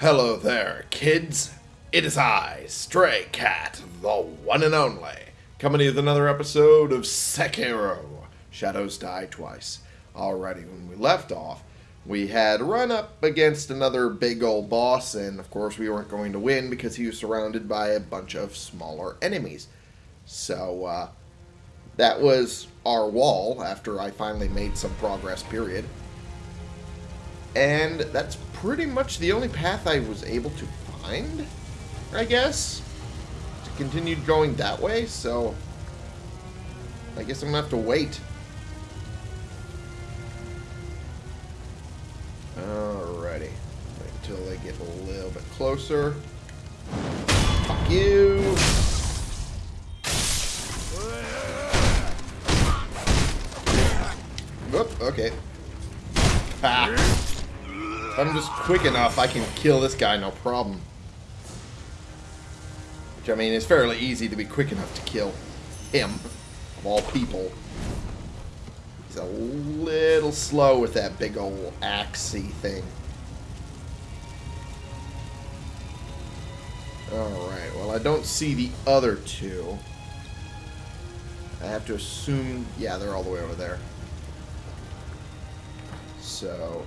Hello there, kids. It is I, Stray Cat, the one and only, coming with another episode of Sekiro Shadows Die Twice. Alrighty, when we left off, we had run up against another big old boss, and of course, we weren't going to win because he was surrounded by a bunch of smaller enemies. So, uh, that was our wall after I finally made some progress, period. And that's pretty much the only path I was able to find, I guess. To continue going that way, so... I guess I'm gonna have to wait. Alrighty. Wait until they get a little bit closer. Fuck you! Whoop, okay. Ah. If I'm just quick enough, I can kill this guy no problem. Which, I mean, is fairly easy to be quick enough to kill him, of all people. He's a little slow with that big old axey thing. Alright, well, I don't see the other two. I have to assume... Yeah, they're all the way over there. So...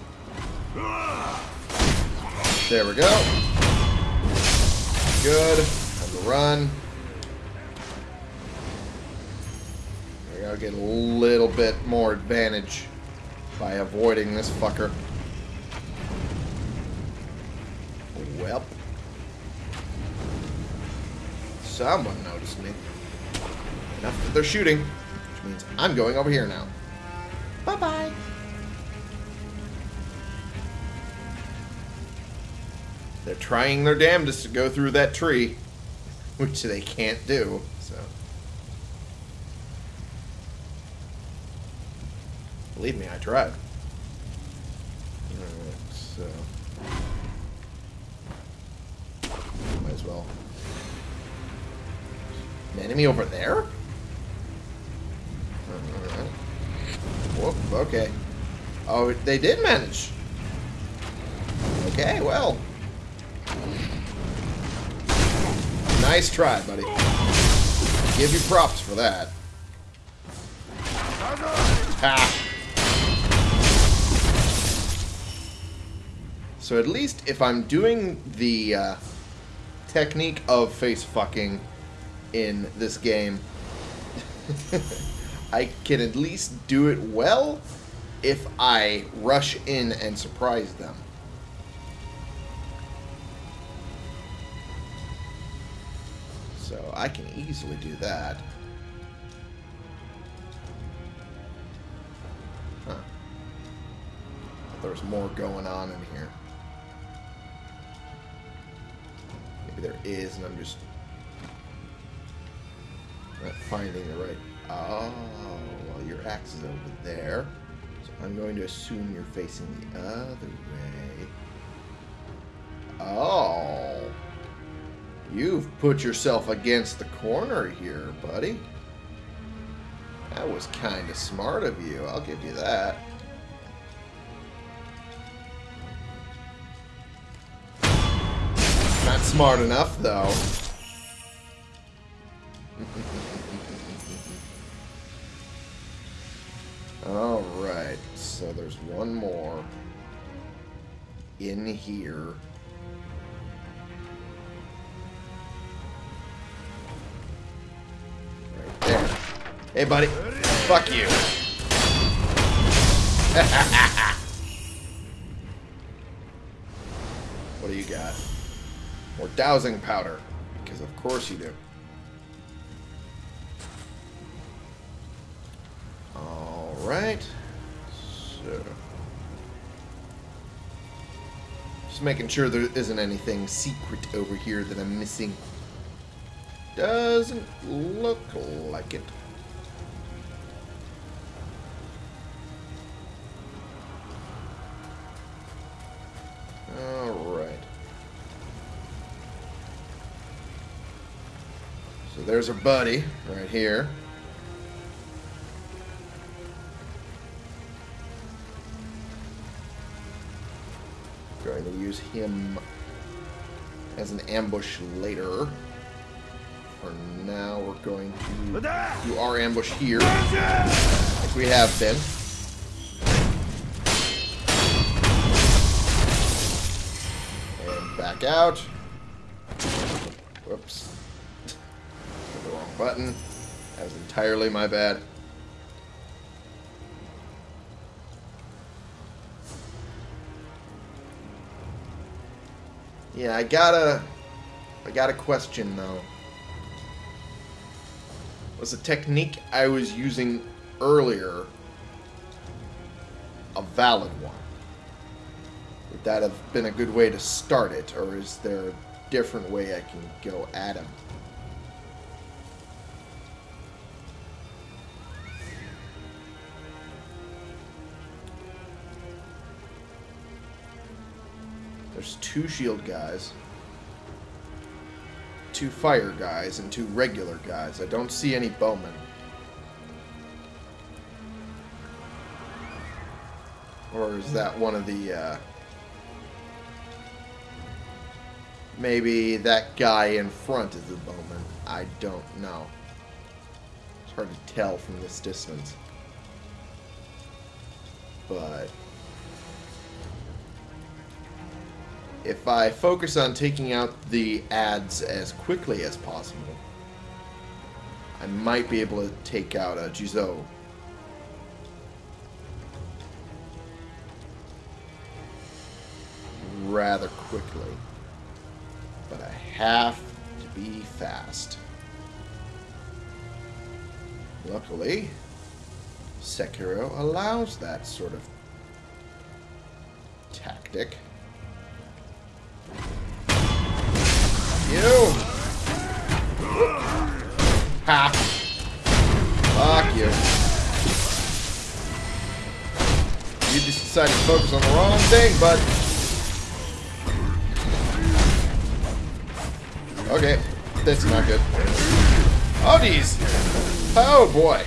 There we go. Good. Time to run. I gotta get a little bit more advantage by avoiding this fucker. Well. Someone noticed me. Enough that they're shooting, which means I'm going over here now. Bye-bye. They're trying their damnedest to go through that tree, which they can't do, so. Believe me, I tried. Alright, so. Might as well. An enemy over there? Whoop, okay. Oh, they did manage. Okay, well. Nice try, buddy. Give you props for that. Ha! So at least if I'm doing the uh, technique of face fucking in this game, I can at least do it well if I rush in and surprise them. I can easily do that. Huh. There's more going on in here. Maybe there is, and I'm just not finding the right... Oh, well, your axe is over there. So I'm going to assume you're facing the other way. Oh. You've put yourself against the corner here, buddy. That was kind of smart of you. I'll give you that. Not smart enough, though. Alright, so there's one more in here. Hey, buddy. Fuck you. what do you got? More dousing powder. Because of course you do. Alright. So. Just making sure there isn't anything secret over here that I'm missing. Doesn't look like it. Alright. So there's our buddy right here. Going to use him as an ambush later. For now, we're going to do our ambush here, like we have been. Back out. Whoops. The wrong button. That was entirely my bad. Yeah, I gotta... I got a question, though. Was the technique I was using earlier a valid one? Would that have been a good way to start it, or is there a different way I can go at him? There's two shield guys, two fire guys, and two regular guys. I don't see any bowmen. Or is that one of the, uh... Maybe that guy in front is the bowman. I don't know. It's hard to tell from this distance. But... if I focus on taking out the ads as quickly as possible, I might be able to take out a Juzo. rather quickly. Have to be fast. Luckily, Sekiro allows that sort of tactic. You! Ha! Fuck you. You just decided to focus on the wrong thing, bud. Okay, that's not good. Oh, geez. Oh, boy.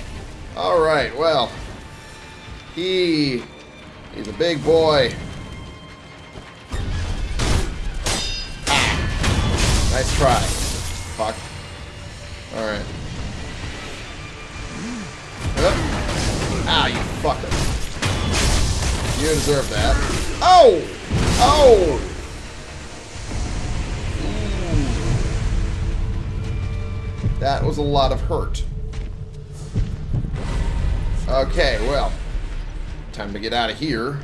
Alright, well. He... He's a big boy. Nice try. Fuck. Alright. Ah, you fucker. You deserve that. Oh! Oh! That was a lot of hurt. Okay, well. Time to get out of here.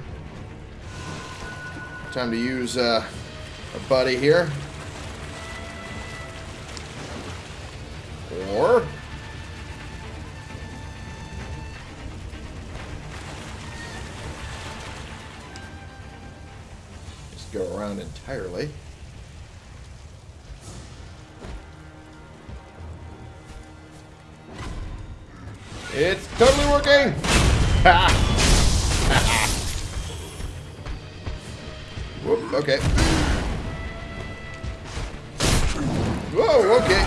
Time to use uh, a buddy here. Or... Just go around entirely. It's totally working! Whoop, okay. Whoa, okay.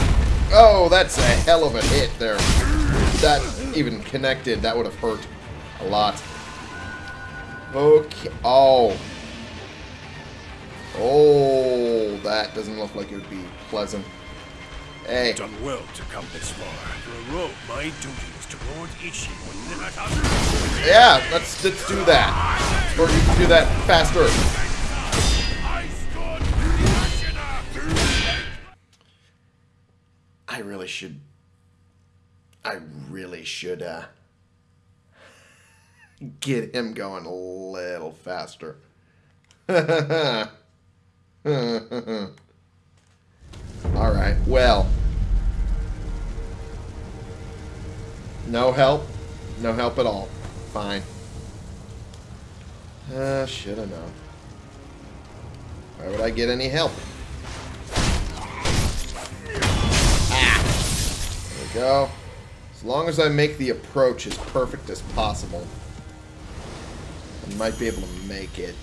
Oh, that's a hell of a hit there. That even connected, that would have hurt a lot. Okay. Oh. Oh, that doesn't look like it would be pleasant. Hey. Done well to come this far. For a rogue, my duty is to warn Ichi when Yeah, let's let's do that. Or you can do that faster. I really should. I really should uh, get him going a little faster. All right. Well. No help. No help at all. Fine. Uh, should have known. Why would I get any help? Ah! There we go. As long as I make the approach as perfect as possible, I might be able to make it.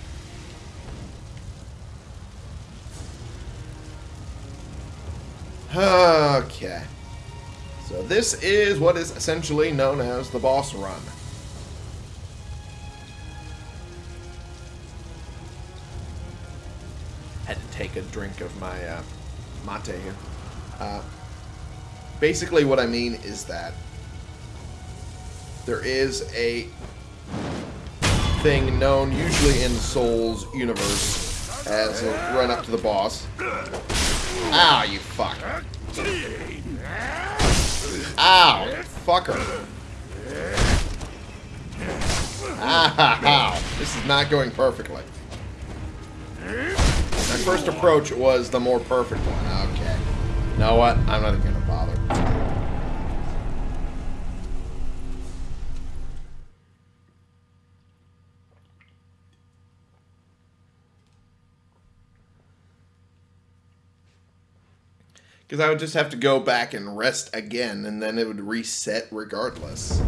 Okay. So this is what is essentially known as the boss run. Had to take a drink of my uh, mate here. Uh, basically, what I mean is that there is a thing known usually in Souls universe as a run up to the boss. Ow, you fuck. Ow, fucker. Ow, this is not going perfectly. My first approach was the more perfect one. Okay. You know what? I'm not even going to bother. Because I would just have to go back and rest again, and then it would reset regardless.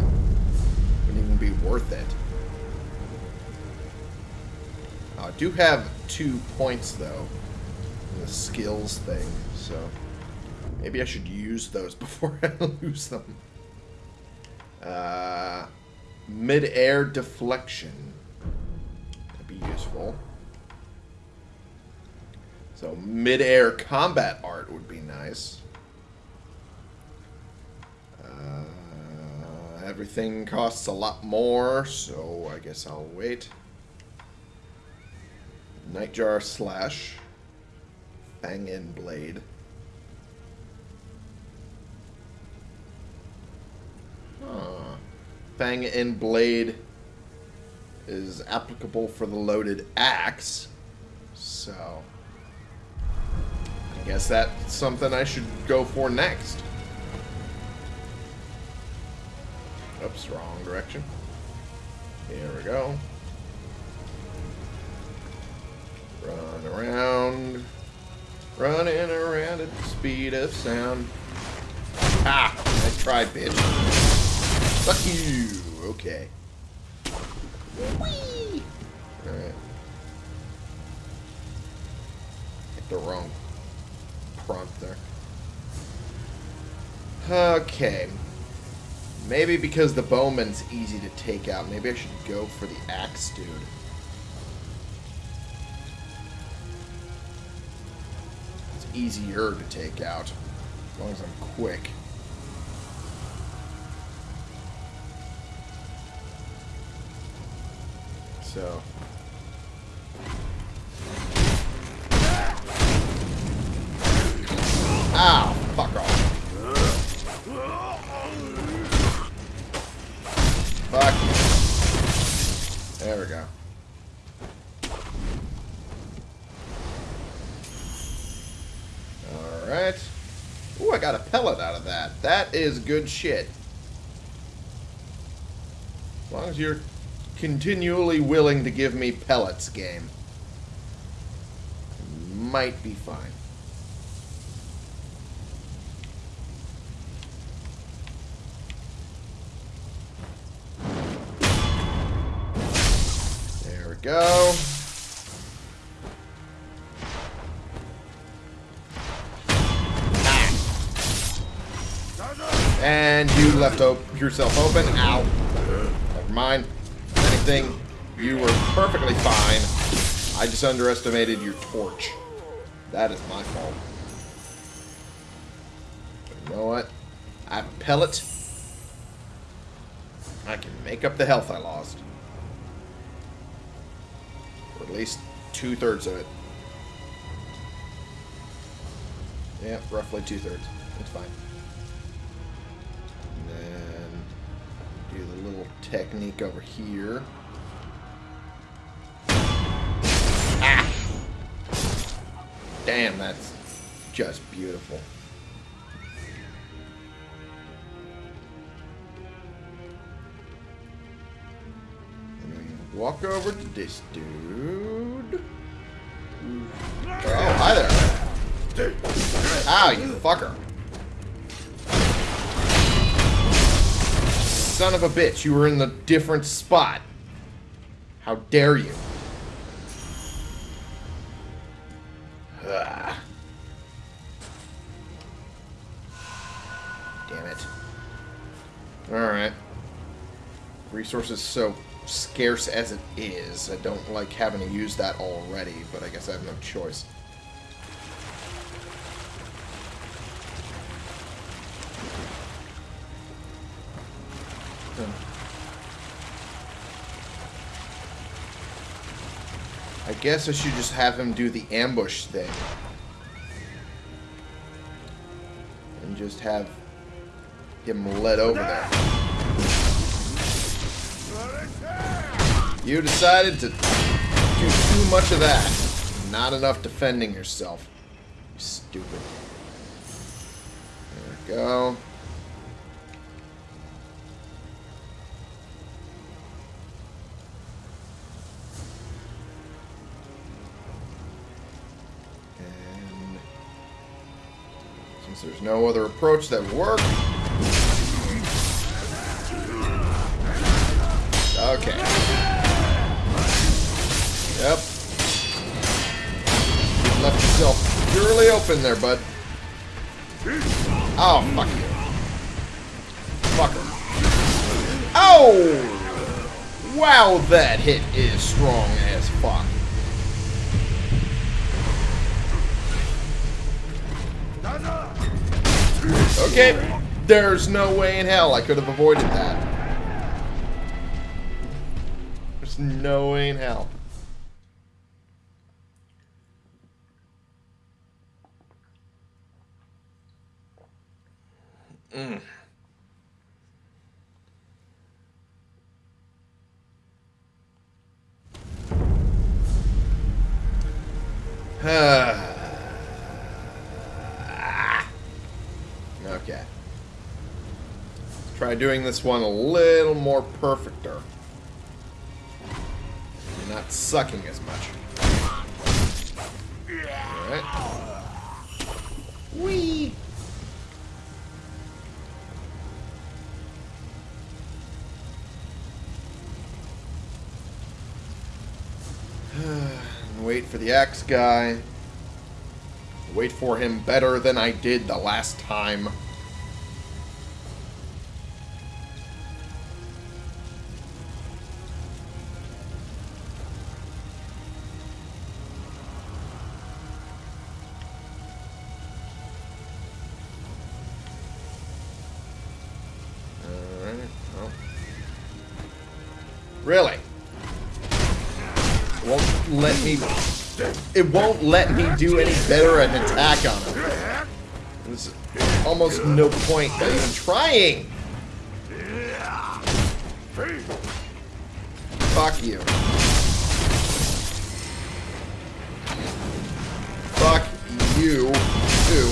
Wouldn't even be worth it. I do have two points, though, the skills thing, so maybe I should use those before I lose them. Uh, Mid-air deflection. That'd be useful. So mid-air combat art would be nice. Uh, everything costs a lot more, so I guess I'll wait. Nightjar Slash. Fang and Blade. Huh. Fang and Blade is applicable for the loaded axe. So, guess that's something I should go for next. Oops, wrong direction. Here we go. Run around. Running around at the speed of sound. Ah! I tried, bitch. Fuck you! Okay. Whee! Alright. Hit the wrong prompt there. Okay. Maybe because the bowman's easy to take out, maybe I should go for the axe dude. It's easier to take out, as long as I'm quick. So... is good shit. As long as you're continually willing to give me pellets, game. Might be fine. Left yourself open. Ow. Never mind. Anything, you were perfectly fine. I just underestimated your torch. That is my fault. You know what? I have a pellet. I can make up the health I lost. Or at least two-thirds of it. Yeah, roughly two-thirds. It's fine. Then do the little technique over here. Ah! Damn, that's just beautiful. Walk over to this dude. Oh, hi there. Ow, you fucker. Son of a bitch, you were in the different spot. How dare you? Ah. Damn it. Alright. Resources so scarce as it is. I don't like having to use that already, but I guess I have no choice. Guess I should just have him do the ambush thing. And just have him led over there. You decided to do too much of that. Not enough defending yourself. You stupid. There we go. There's no other approach that would work. Okay. Yep. You left yourself purely open there, bud. Oh, fuck you. Fucker. Oh! Wow, that hit is strong as fuck. Okay, there's no way in hell I could have avoided that. There's no way in hell. Mm. okay. Let's try doing this one a little more perfecter. You're not sucking as much. Alright. Whee! Wait for the axe guy. Wait for him better than I did the last time. It won't let me do any better an attack on him. There's almost no point even trying. Fuck you. Fuck you too.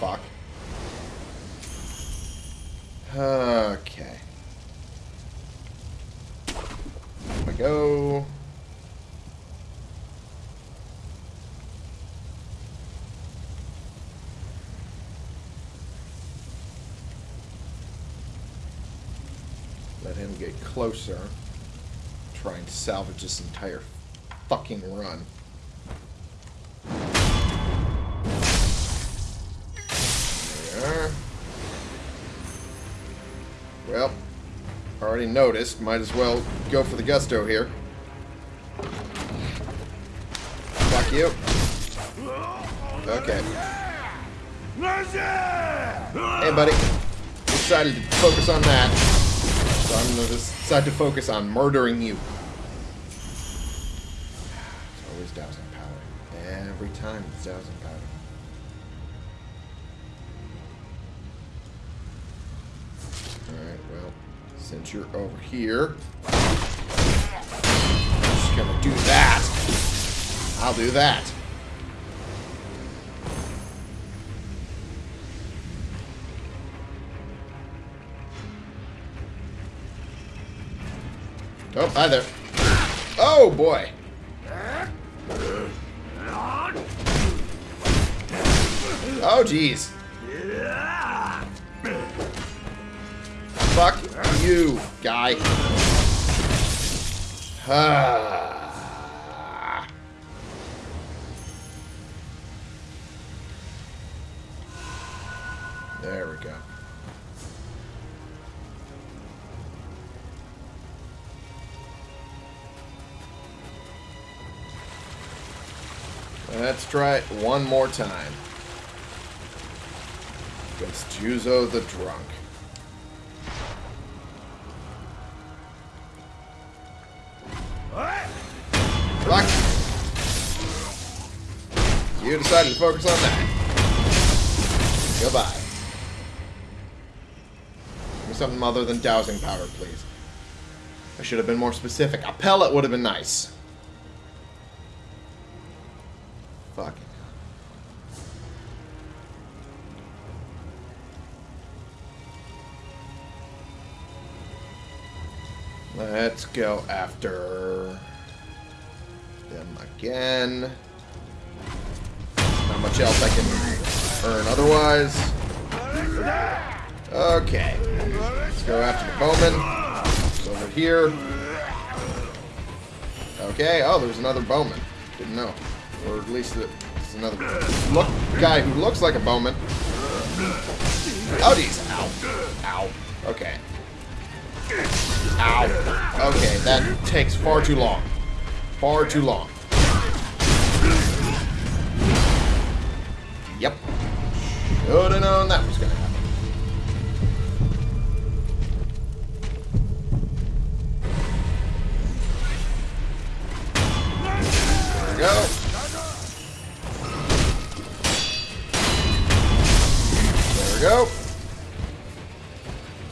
Fuck. Okay. There we go. Let him get closer. Trying to salvage this entire fucking run. There we are. Well, already noticed. Might as well go for the gusto here. Fuck you. Okay. Hey, buddy. Decided to focus on that. So I'm going to decide to focus on murdering you. It's always dousing powder. Every time it's dousing powder. Alright, well, since you're over here, I'm just gonna do that. I'll do that. Oh, hi there. Oh, boy. Oh, jeez. Fuck you, guy. Ah. Let's try it one more time. Against Juzo the Drunk. Fuck. You decided to focus on that. Goodbye. Give me something other than dousing powder, please. I should have been more specific. A pellet would have been nice. Fuck. Let's go after them again. Not much else I can earn otherwise. Okay. Let's go after the bowman. It's over here. Okay. Oh, there's another bowman. Didn't know. Or at least it's another look guy who looks like a bowman. Oh, geez. Ow. Ow. Okay. Ow. Okay, that takes far too long. Far too long. Yep. Should have known that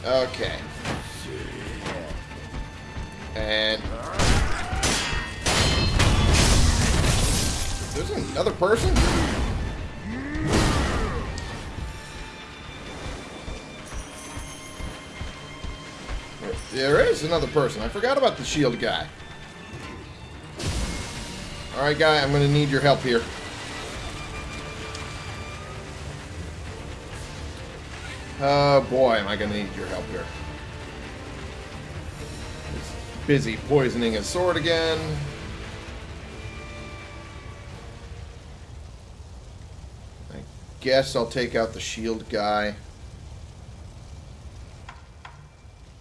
Okay. And there's another person. There is another person. I forgot about the shield guy. Alright, guy, I'm going to need your help here. Oh, boy, am I going to need your help here. He's busy poisoning his sword again. I guess I'll take out the shield guy.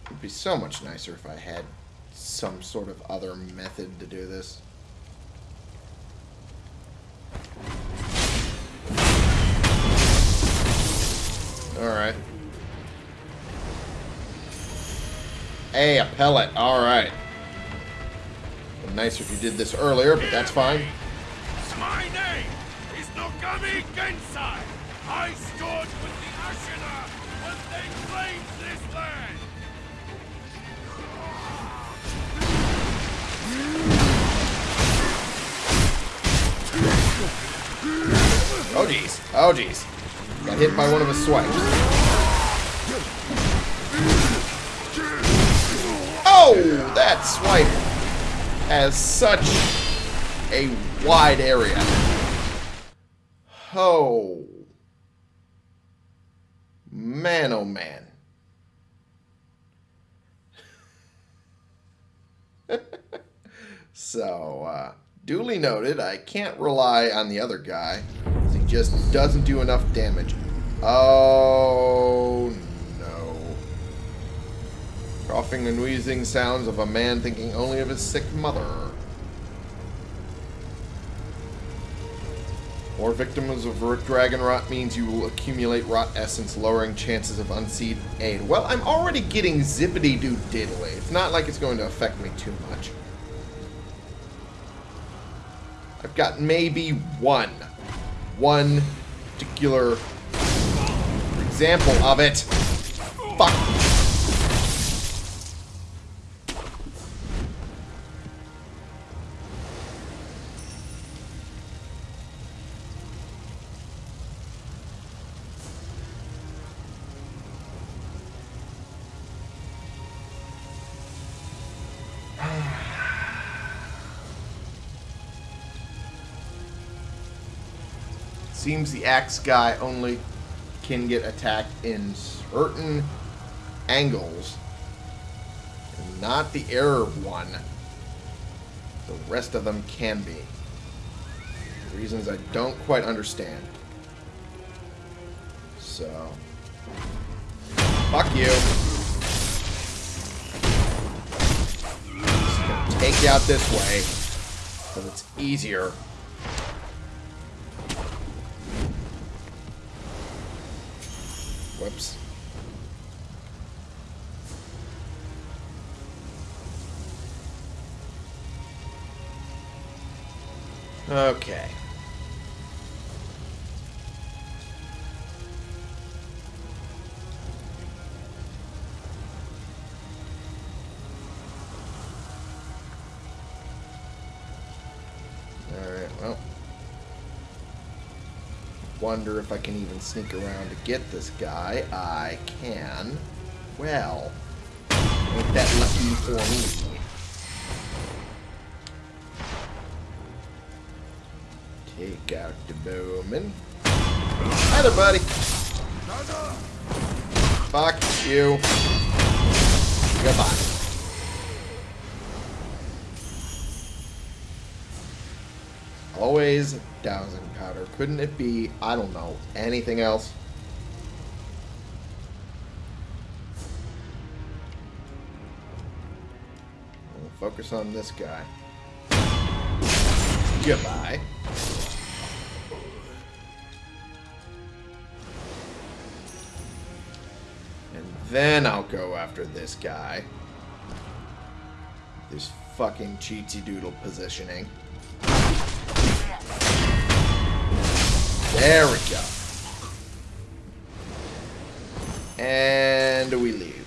It'd be so much nicer if I had some sort of other method to do this. Alright. Hey, a pellet. Alright. Nicer if you did this earlier, but that's fine. My name is Nogami Gensai. I stood with the Ashina when they claimed this land. Oh, jeez. Oh, jeez. Got hit by one of his swipes. Oh, that swipe has such a wide area. Oh. Man, oh man. so, uh, duly noted, I can't rely on the other guy. He just doesn't do enough damage. Oh, no. Coughing and wheezing sounds of a man thinking only of his sick mother. More victims of dragon rot means you will accumulate rot essence, lowering chances of unseen aid. Well, I'm already getting zippity doo diddly. It's not like it's going to affect me too much. I've got maybe one, one particular example of it. Fuck. Seems the axe guy only can get attacked in certain angles. And not the error one. The rest of them can be. Reasons I don't quite understand. So. Fuck you. Just gonna take you out this way. Because it's easier. Whoops. Okay. Wonder if I can even sneak around to get this guy. I can. Well, ain't that lucky for me. Take out the bowman. Hi there, buddy. Fuck you. Goodbye. Always dousing. Couldn't it be, I don't know, anything else? We'll focus on this guy. Goodbye. And then I'll go after this guy. This fucking cheatsy doodle positioning. There we go. And we leave.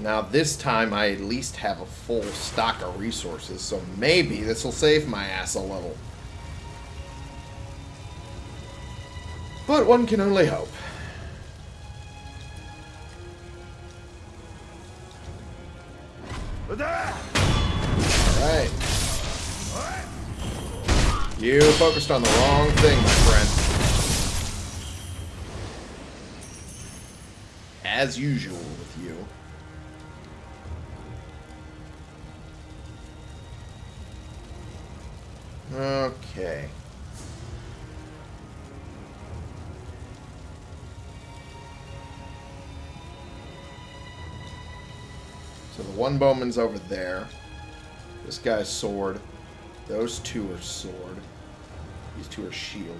Now this time I at least have a full stock of resources, so maybe this will save my ass a little. But one can only hope. You focused on the wrong thing, my friend. As usual with you. Okay. So the one bowman's over there. This guy's sword. Those two are sword. These two are shield.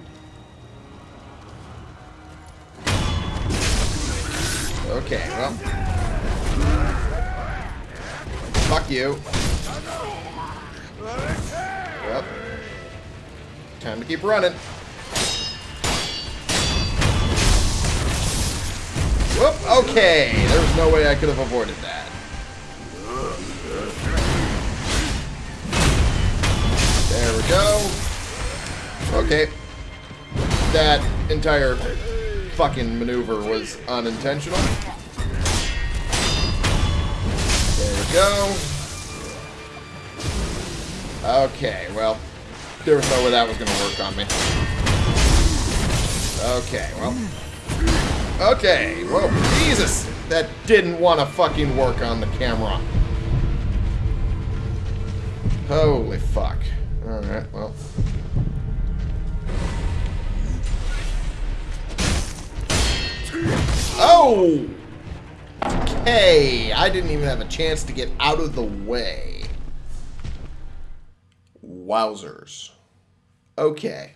Okay, well. Fuck you. Yep. Time to keep running. Whoop, okay. There was no way I could have avoided that. There we go. Okay. That entire fucking maneuver was unintentional. There we go. Okay, well, there was no way that was going to work on me. Okay, well. Okay, whoa, Jesus! That didn't want to fucking work on the camera. Holy fuck. Alright, well. Oh! Okay, I didn't even have a chance to get out of the way. Wowzers. Okay.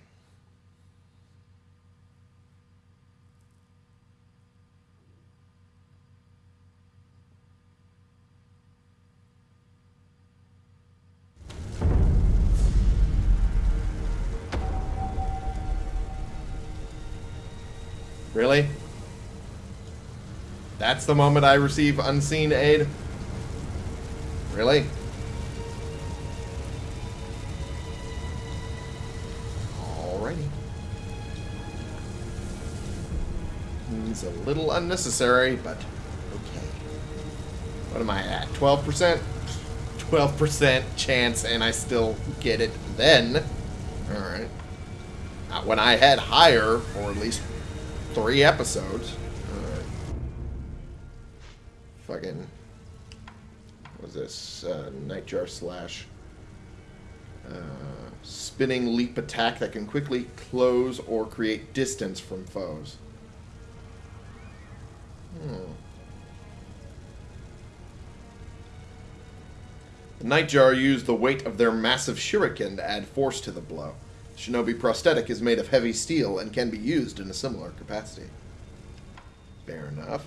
Really? That's the moment I receive unseen aid? Really? Alrighty. It's a little unnecessary, but okay. What am I at? 12%? 12% chance and I still get it then. Alright. Not when I had higher, or at least three episodes. Fucking. Was this? Uh, Nightjar slash. Uh, spinning leap attack that can quickly close or create distance from foes. Hmm. The Nightjar used the weight of their massive shuriken to add force to the blow. Shinobi prosthetic is made of heavy steel and can be used in a similar capacity. Fair enough.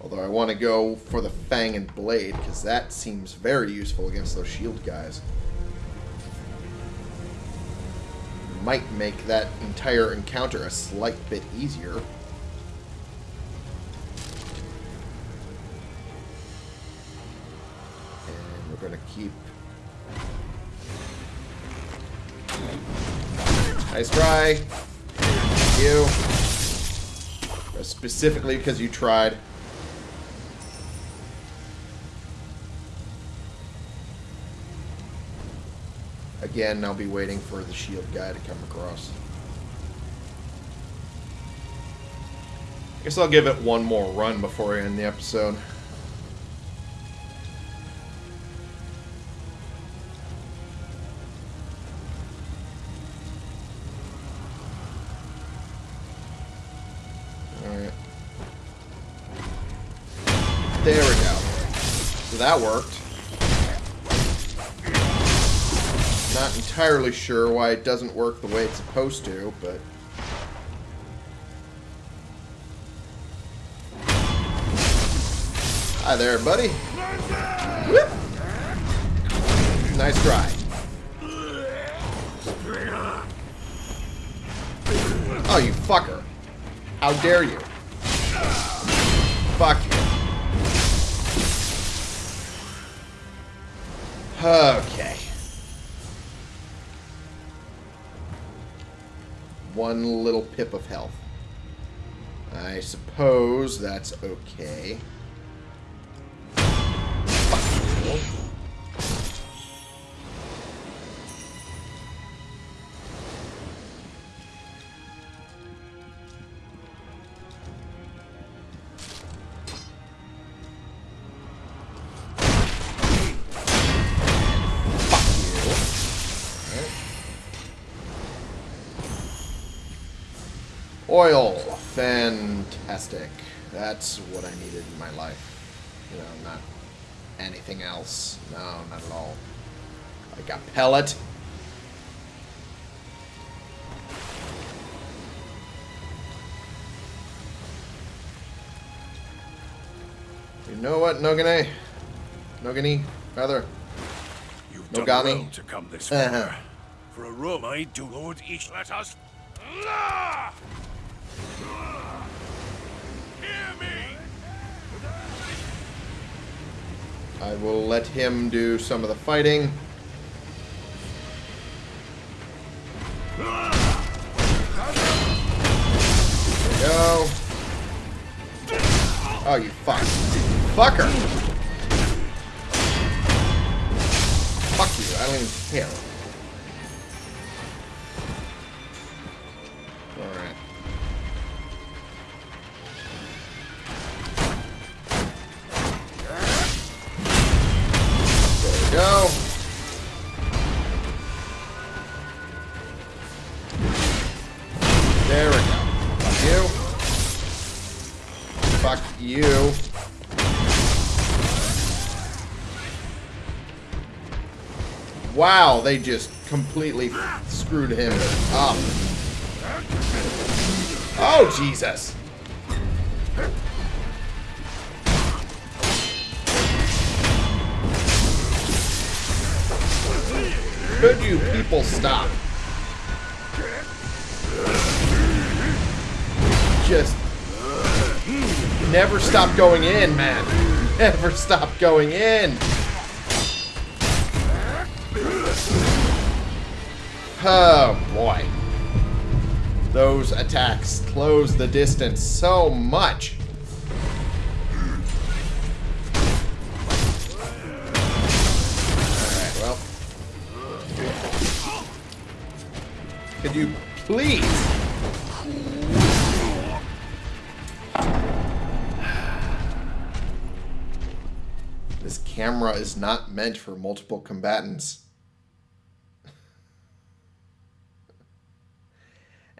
Although I want to go for the Fang and Blade, because that seems very useful against those shield guys. Might make that entire encounter a slight bit easier. And we're going to keep... Nice try. You. Specifically because you tried. Again, I'll be waiting for the shield guy to come across. I guess I'll give it one more run before I end the episode. Alright. There we go. So that worked. Entirely sure why it doesn't work the way it's supposed to, but... Hi there, buddy. Nice try. Oh, you fucker. How dare you? Fuck you. Okay. One little pip of health. I suppose that's okay. That's what I needed in my life. You know, not anything else. No, not at all. Like a pellet. You know what, Nogane? Nogani, rather. You've No done well to come this far. For a room, I do Lord each let us. Ah! Hear me! I will let him do some of the fighting. They just completely screwed him up. Oh, Jesus. Could you people stop? Just never stop going in, man. Never stop going in. Oh, boy. Those attacks close the distance so much. Alright, well. Could you please? This camera is not meant for multiple combatants.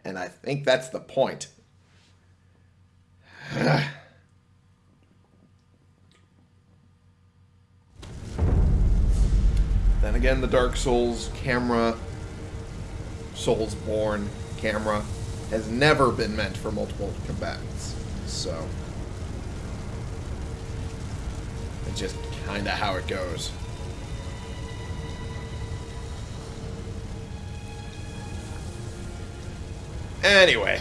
And I think that's the point. then again, the Dark Souls camera, Soulsborne camera, has never been meant for multiple combatants. So. It's just kind of how it goes. Anyway,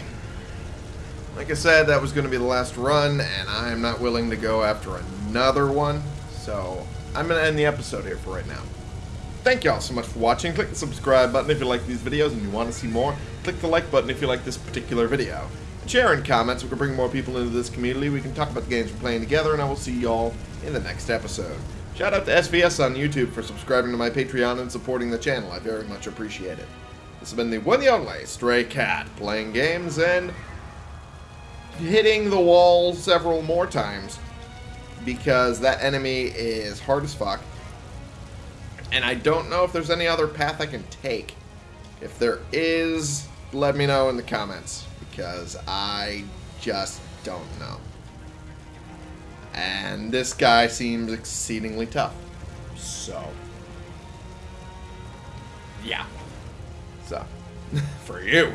like I said, that was going to be the last run, and I am not willing to go after another one, so I'm going to end the episode here for right now. Thank y'all so much for watching. Click the subscribe button if you like these videos and you want to see more. Click the like button if you like this particular video. Share in comments. We can bring more people into this community. We can talk about the games we're playing together, and I will see y'all in the next episode. Shout out to SVS on YouTube for subscribing to my Patreon and supporting the channel. I very much appreciate it. This has been the one and only Stray Cat, playing games and hitting the wall several more times because that enemy is hard as fuck. And I don't know if there's any other path I can take. If there is, let me know in the comments because I just don't know. And this guy seems exceedingly tough. So, yeah. For you.